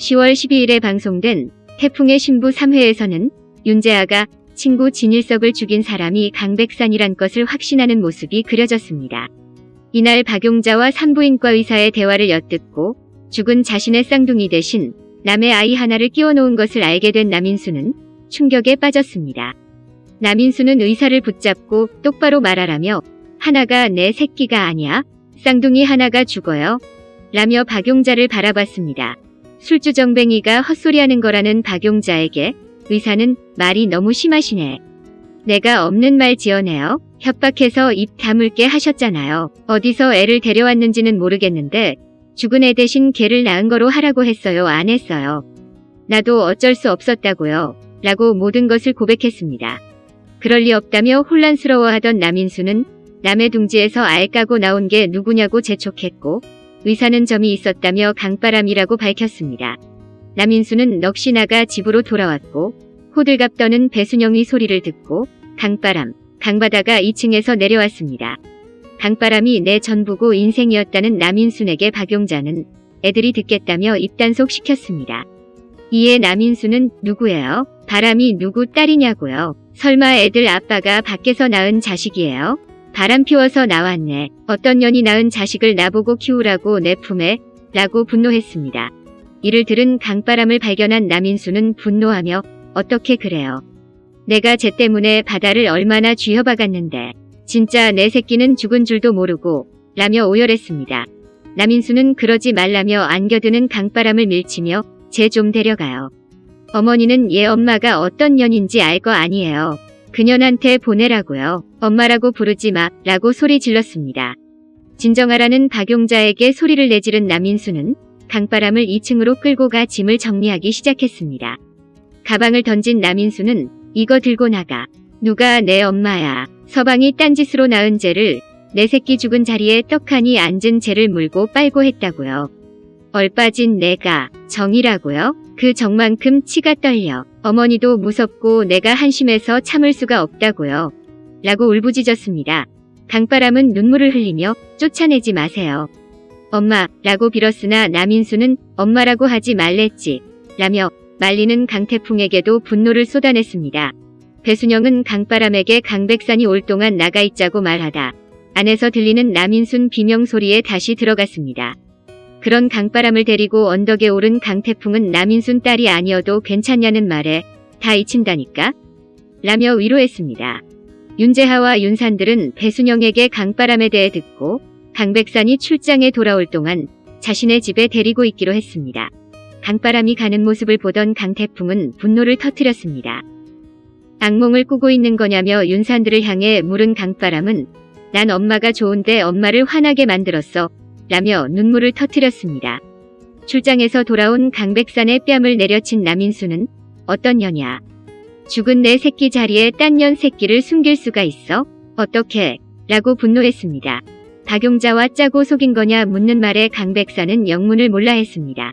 10월 12일에 방송된 태풍의 신부 3회에서는 윤재아가 친구 진일석을 죽인 사람이 강백산이란 것을 확신하는 모습이 그려졌습니다. 이날 박용자와 산부인과 의사의 대화를 엿듣고 죽은 자신의 쌍둥이 대신 남의 아이 하나를 끼워놓은 것을 알게 된 남인수는 충격에 빠졌습니다. 남인수는 의사를 붙잡고 똑바로 말하라며 하나가 내 새끼가 아니야? 쌍둥이 하나가 죽어요? 라며 박용자를 바라봤습니다. 술주정뱅이가 헛소리하는 거라는 박용자에게 의사는 말이 너무 심하시네. 내가 없는 말 지어내요. 협박해서 입 다물게 하셨잖아요. 어디서 애를 데려왔는지는 모르겠는데 죽은 애 대신 개를 낳은 거로 하라고 했어요. 안 했어요. 나도 어쩔 수 없었다고요. 라고 모든 것을 고백했습니다. 그럴 리 없다며 혼란스러워하던 남인수는 남의 둥지에서 알 까고 나온 게 누구냐고 재촉했고 의사는 점이 있었다며 강바람이라고 밝혔습니다. 남인수는 넋이 나가 집으로 돌아왔고 호들갑 떠는 배순영의 소리를 듣고 강바람, 강바다가 2층에서 내려왔습니다. 강바람이 내 전부고 인생이었다는 남인순에게 박용자는 애들이 듣겠다며 입단속 시켰습니다. 이에 남인수는 누구예요? 바람이 누구 딸이냐고요? 설마 애들 아빠가 밖에서 낳은 자식이에요? 바람 피워서 나왔네. 어떤 년이 낳은 자식을 나보고 키우라고 내 품에 라고 분노했습니다. 이를 들은 강바람을 발견한 남인수는 분노하며 어떻게 그래요? 내가 쟤 때문에 바다를 얼마나 쥐어박았는데 진짜 내 새끼는 죽은 줄도 모르고 라며 오열했습니다. 남인수는 그러지 말라며 안겨드는 강바람을 밀치며 쟤 좀 데려가요. 어머니는 얘 엄마가 어떤 년인지 알 거 아니에요. 그년한테 보내라고요. 엄마라고 부르지 마 라고 소리 질렀습니다. 진정하라는 박용자에게 소리를 내지른 남인수는 강바람을 2층으로 끌고 가 짐을 정리하기 시작했습니다. 가방을 던진 남인수는 이거 들고 나가. 누가 내 엄마야. 서방이 딴짓으로 낳은 쟤를 내 새끼 죽은 자리에 떡하니 앉은 쟤를 물고 빨고 했다고요. 얼빠진 내가 정이라고요? 그 정만큼 치가 떨려. 어머니도 무섭고 내가 한심해서 참을 수가 없다고요. 라고 울부짖었습니다. 강바람은 눈물을 흘리며 쫓아내지 마세요. 엄마 라고 빌었으나 남인수는 엄마라고 하지 말랬지 라며 말리는 강태풍에게도 분노를 쏟아냈습니다. 배순영은 강바람에게 강백산이 올 동안 나가 있자고 말하다 안에서 들리는 남인순 비명 소리에 다시 들어갔습니다. 그런 강바람을 데리고 언덕에 오른 강태풍은 남인순 딸이 아니어도 괜찮냐는 말에 다 잊힌다니까? 라며 위로했습니다. 윤재하와 윤산들은 배순영에게 강바람에 대해 듣고 강백산이 출장에 돌아올 동안 자신의 집에 데리고 있기로 했습니다. 강바람이 가는 모습을 보던 강태풍은 분노를 터뜨렸습니다. 악몽을 꾸고 있는 거냐며 윤산들을 향해 물은 강바람은 난 엄마가 좋은데 엄마를 화나게 만들었어 라며 눈물을 터뜨렸습니다. 출장에서 돌아온 강백산의 뺨을 내려친 남인수는 어떤 년이야. 죽은 내 새끼 자리에 딴 년 새끼를 숨길 수가 있어? 어떻게? 라고 분노했습니다. 박용자와 짜고 속인 거냐 묻는 말에 강백산은 영문을 몰라 했습니다.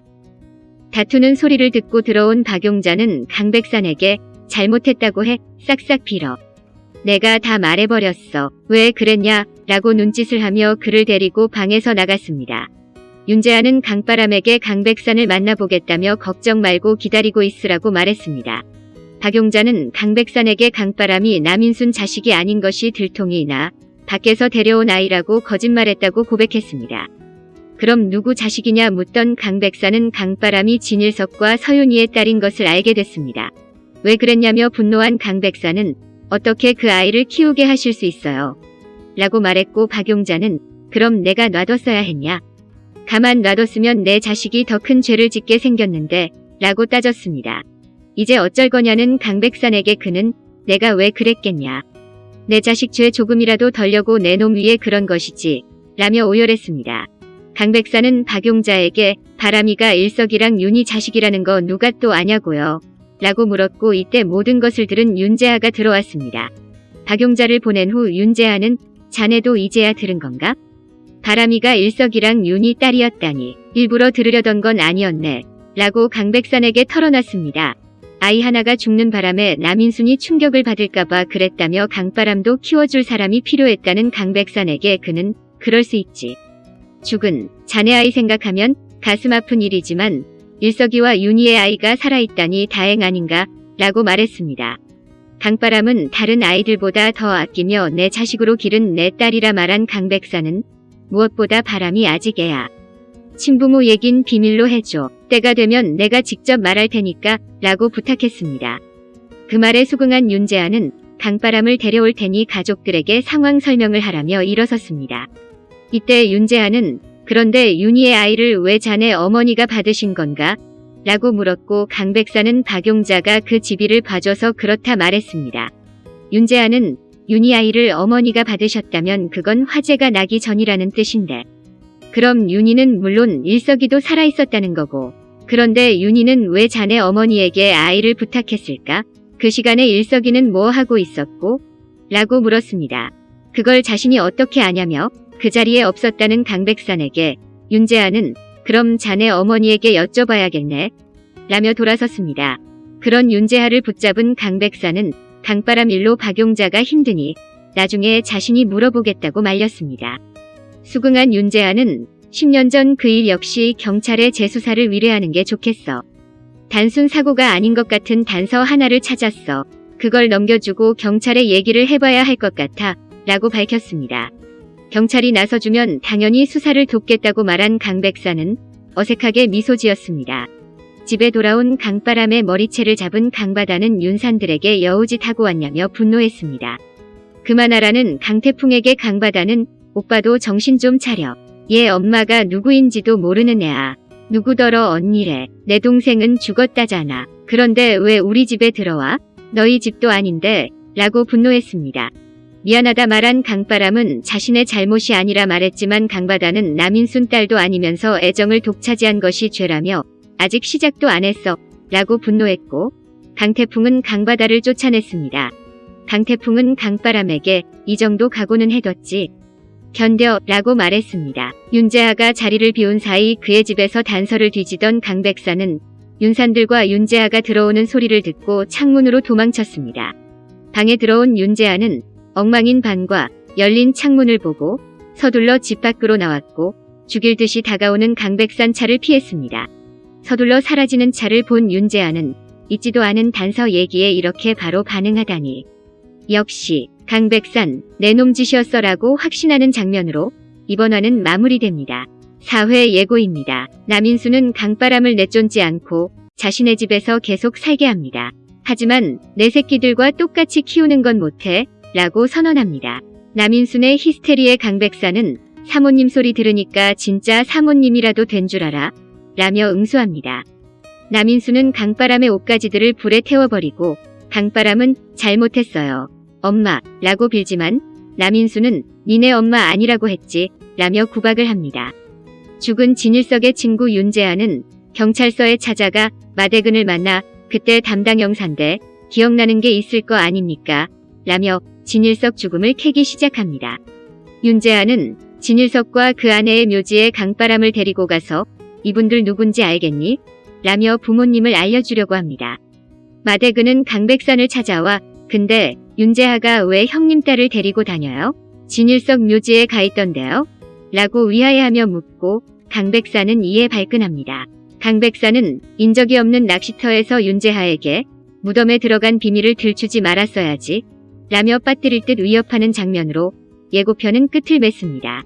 다투는 소리를 듣고 들어온 박용자는 강백산에게 잘못했다고 해 싹싹 빌어. 내가 다 말해버렸어. 왜 그랬냐? 라고 눈짓을 하며 그를 데리고 방에서 나갔습니다. 윤재아는 강바람에게 강백산을 만나보겠다며 걱정 말고 기다리고 있으라고 말했습니다. 박용자는 강백산에게 강바람이 남인순 자식이 아닌 것이 들통이 나 밖에서 데려온 아이라고 거짓말했다고 고백했습니다. 그럼 누구 자식이냐 묻던 강백산은 강바람이 진일석과 서윤이의 딸인 것을 알게 됐습니다. 왜 그랬냐며 분노한 강백산은 어떻게 그 아이를 키우게 하실 수 있어요. 라고 말했고 박용자는 그럼 내가 놔뒀어야 했냐. 가만 놔뒀으면 내 자식이 더 큰 죄를 짓게 생겼는데 라고 따졌습니다. 이제 어쩔 거냐는 강백산에게 그는 내가 왜 그랬겠냐. 내 자식 죄 조금이라도 덜려고 내 놈 위에 그런 것이지 라며 오열했습니다. 강백산은 박용자에게 바람이가 일석이랑 윤희 자식이라는 거 누가 또 아냐고요. 라고 물었고 이때 모든 것을 들은 윤재하가 들어왔습니다. 박용자를 보낸 후 윤재하는 자네도 이제야 들은 건가? 바람이가 일석이랑 윤희 딸이었다니 일부러 들으려던 건 아니었네. 라고 강백산에게 털어놨습니다. 아이 하나가 죽는 바람에 남인순이 충격을 받을까봐 그랬다며 강바람도 키워줄 사람이 필요했다는 강백산에게 그는 그럴 수 있지. 죽은 자네 아이 생각하면 가슴 아픈 일이지만 일석이와 윤희의 아이가 살아있다니 다행 아닌가 라고 말했습니다. 강바람은 다른 아이들보다 더 아끼며 내 자식으로 기른 내 딸이라 말한 강백사는 무엇보다 바람이 아직 애야. 친부모 얘긴 비밀로 해줘. 때가 되면 내가 직접 말할 테니까 라고 부탁했습니다. 그 말에 수긍한 윤재아는 강바람을 데려올 테니 가족들에게 상황 설명을 하라며 일어섰습니다. 이때 윤재아는 그런데 윤희의 아이를 왜 자네 어머니가 받으신 건가? 라고 물었고 강백사는 박용자가 그 집이를 봐줘서 그렇다 말했습니다. 윤재아는 윤희 아이를 어머니가 받으셨다면 그건 화재가 나기 전이라는 뜻인데 그럼 윤희는 물론 일석이도 살아있었다는 거고 그런데 윤희는 왜 자네 어머니에게 아이를 부탁했을까? 그 시간에 일석이는 뭐 하고 있었고? 라고 물었습니다. 그걸 자신이 어떻게 아냐며 그 자리에 없었다는 강백산에게 윤재아는 그럼 자네 어머니에게 여쭤봐야겠네. 라며 돌아섰습니다. 그런 윤재하를 붙잡은 강백산은 강바람 일로 박용자가 힘드니 나중에 자신이 물어보겠다고 말렸습니다. 수긍한 윤재하는 10년 전 그 일 역시 경찰에 재수사를 의뢰하는 게 좋겠어. 단순 사고가 아닌 것 같은 단서 하나를 찾았어. 그걸 넘겨주고 경찰에 얘기를 해봐야 할 것 같아 라고 밝혔습니다. 경찰이 나서주면 당연히 수사를 돕겠다고 말한 강 백사는 어색하게 미소 지었습니다. 집에 돌아온 강바람의 머리채를 잡은 강바다는 윤산들에게 여우짓하고 왔냐며 분노했습니다. 그만하라는 강태풍에게 강바다는 오빠도 정신 좀 차려. 얘 엄마가 누구인지도 모르는 애야. 누구더러 언니래. 내 동생은 죽었다잖아. 그런데 왜 우리 집에 들어와? 너희 집도 아닌데 라고 분노했습니다. 미안하다 말한 강바람은 자신의 잘못이 아니라 말했지만 강바다는 남인순 딸도 아니면서 애정을 독차지한 것이 죄라며 아직 시작도 안 했어 라고 분노했고 강태풍은 강바다를 쫓아냈습니다. 강태풍은 강바람에게 이 정도 각오는 해뒀지 견뎌 라고 말했습니다. 윤재하가 자리를 비운 사이 그의 집에서 단서를 뒤지던 강백사는 윤산들과 윤재하가 들어오는 소리를 듣고 창문으로 도망쳤습니다. 방에 들어온 윤재하는 엉망인 방과 열린 창문을 보고 서둘러 집 밖으로 나왔고 죽일 듯이 다가오는 강백산 차를 피했습니다. 서둘러 사라지는 차를 본 윤재하는 잊지도 않은 단서 얘기에 이렇게 바로 반응하다니. 역시 강백산 내놈 짓이었어라고 확신하는 장면으로 이번 화는 마무리됩니다. 4회 예고입니다. 남인수는 강바람을 내쫓지 않고 자신의 집에서 계속 살게 합니다. 하지만 내 새끼들과 똑같이 키우는 건 못해 라고 선언합니다. 남인순의 히스테리의 강백사는 사모님 소리 들으니까 진짜 사모님이라도 된 줄 알아 라며 응수합니다. 남인수는 강바람의 옷가지들을 불에 태워버리고 강바람은 잘못했어요. 엄마 라고 빌지만 남인수는 니네 엄마 아니라고 했지 라며 구박을 합니다. 죽은 진일석의 친구 윤재아는 경찰서에 찾아가 마대근을 만나 그때 담당 형사인데 기억나는 게 있을 거 아닙니까? 라며 진일석 죽음을 캐기 시작합니다. 윤재아는 진일석과 그 아내의 묘지에 강바람을 데리고 가서 이분들 누군지 알겠니? 라며 부모님을 알려주려고 합니다. 마대근은 강백산을 찾아와 근데 윤재하가 왜 형님 딸을 데리고 다녀요? 진일석 묘지에 가 있던데요? 라고 위하여하며 묻고 강백산은 이에 발끈합니다. 강백산은 인적이 없는 낚시터에서 윤재하에게 무덤에 들어간 비밀을 들추지 말았어야지 라며 빠뜨릴 듯 위협하는 장면으로 예고편은 끝을 맺습니다.